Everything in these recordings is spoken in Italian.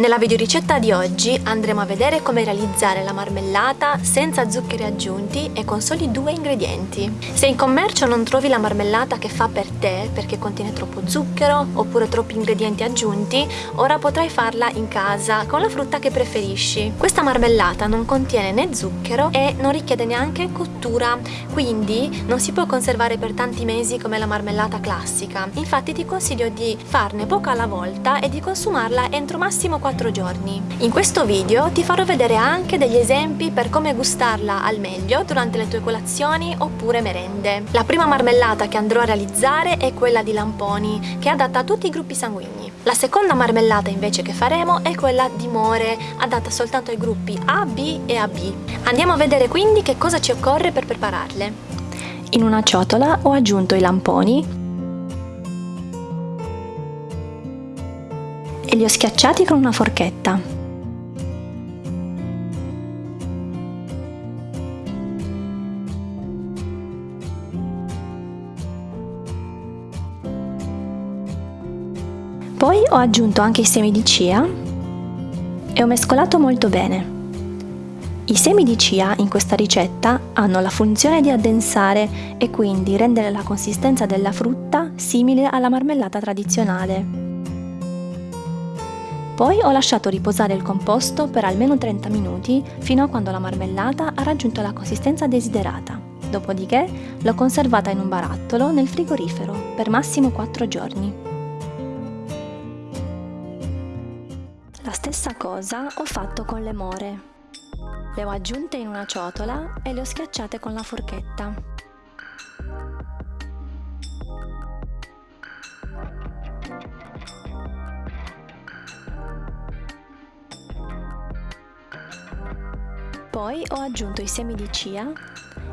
Nella videoricetta di oggi andremo a vedere come realizzare la marmellata senza zuccheri aggiunti e con soli due ingredienti. Se in commercio non trovi la marmellata che fa per te perché contiene troppo zucchero oppure troppi ingredienti aggiunti, ora potrai farla in casa con la frutta che preferisci. Questa marmellata non contiene né zucchero e non richiede neanche cottura, quindi non si può conservare per tanti mesi come la marmellata classica. Infatti ti consiglio di farne poca alla volta e di consumarla entro massimo 4 4 giorni. In questo video ti farò vedere anche degli esempi per come gustarla al meglio durante le tue colazioni oppure merende. La prima marmellata che andrò a realizzare è quella di lamponi, che è adatta a tutti i gruppi sanguigni. La seconda marmellata invece che faremo è quella di more, adatta soltanto ai gruppi A, B e AB. Andiamo a vedere quindi che cosa ci occorre per prepararle. In una ciotola ho aggiunto i lamponi e li ho schiacciati con una forchetta. Poi ho aggiunto anche i semi di chia e ho mescolato molto bene. I semi di chia in questa ricetta hanno la funzione di addensare e quindi rendere la consistenza della frutta simile alla marmellata tradizionale. Poi ho lasciato riposare il composto per almeno 30 minuti fino a quando la marmellata ha raggiunto la consistenza desiderata. Dopodiché l'ho conservata in un barattolo nel frigorifero per massimo 4 giorni. La stessa cosa ho fatto con le more. Le ho aggiunte in una ciotola e le ho schiacciate con la forchetta. Poi ho aggiunto i semi di chia,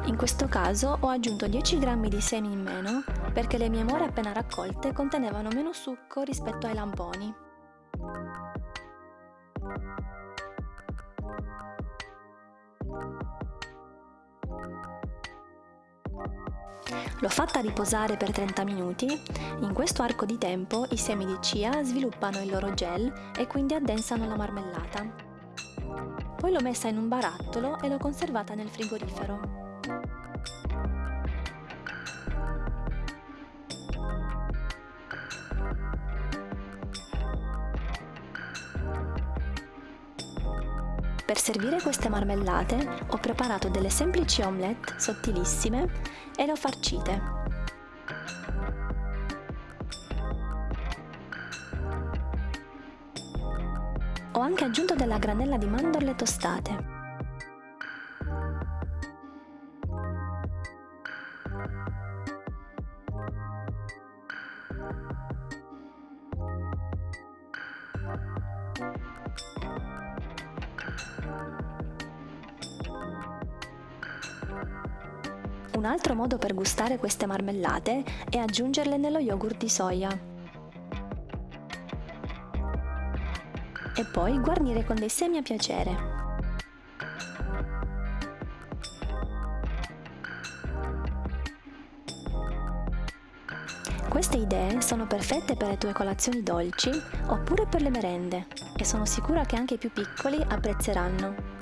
in questo caso ho aggiunto 10 g di semi in meno perché le mie more appena raccolte contenevano meno succo rispetto ai lamponi. L'ho fatta riposare per 30 minuti, in questo arco di tempo i semi di chia sviluppano il loro gel e quindi addensano la marmellata. Poi l'ho messa in un barattolo e l'ho conservata nel frigorifero. Per servire queste marmellate ho preparato delle semplici omelette sottilissime e le ho farcite. Ho anche aggiunto della granella di mandorle tostate. Un altro modo per gustare queste marmellate è aggiungerle nello yogurt di soia. E poi guarnire con dei semi a piacere. Queste idee sono perfette per le tue colazioni dolci oppure per le merende e sono sicura che anche i più piccoli apprezzeranno.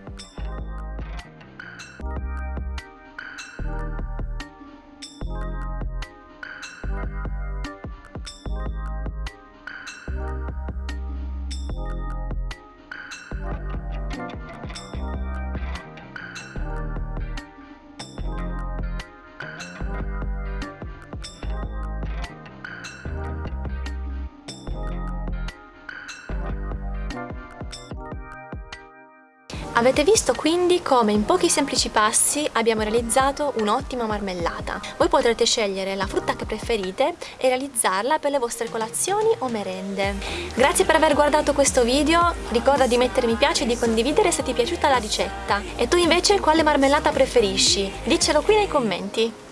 Avete visto quindi come in pochi semplici passi abbiamo realizzato un'ottima marmellata. Voi potrete scegliere la frutta che preferite e realizzarla per le vostre colazioni o merende. Grazie per aver guardato questo video, ricorda di mettere mi piace e di condividere se ti è piaciuta la ricetta. E tu invece quale marmellata preferisci? Diccelo qui nei commenti.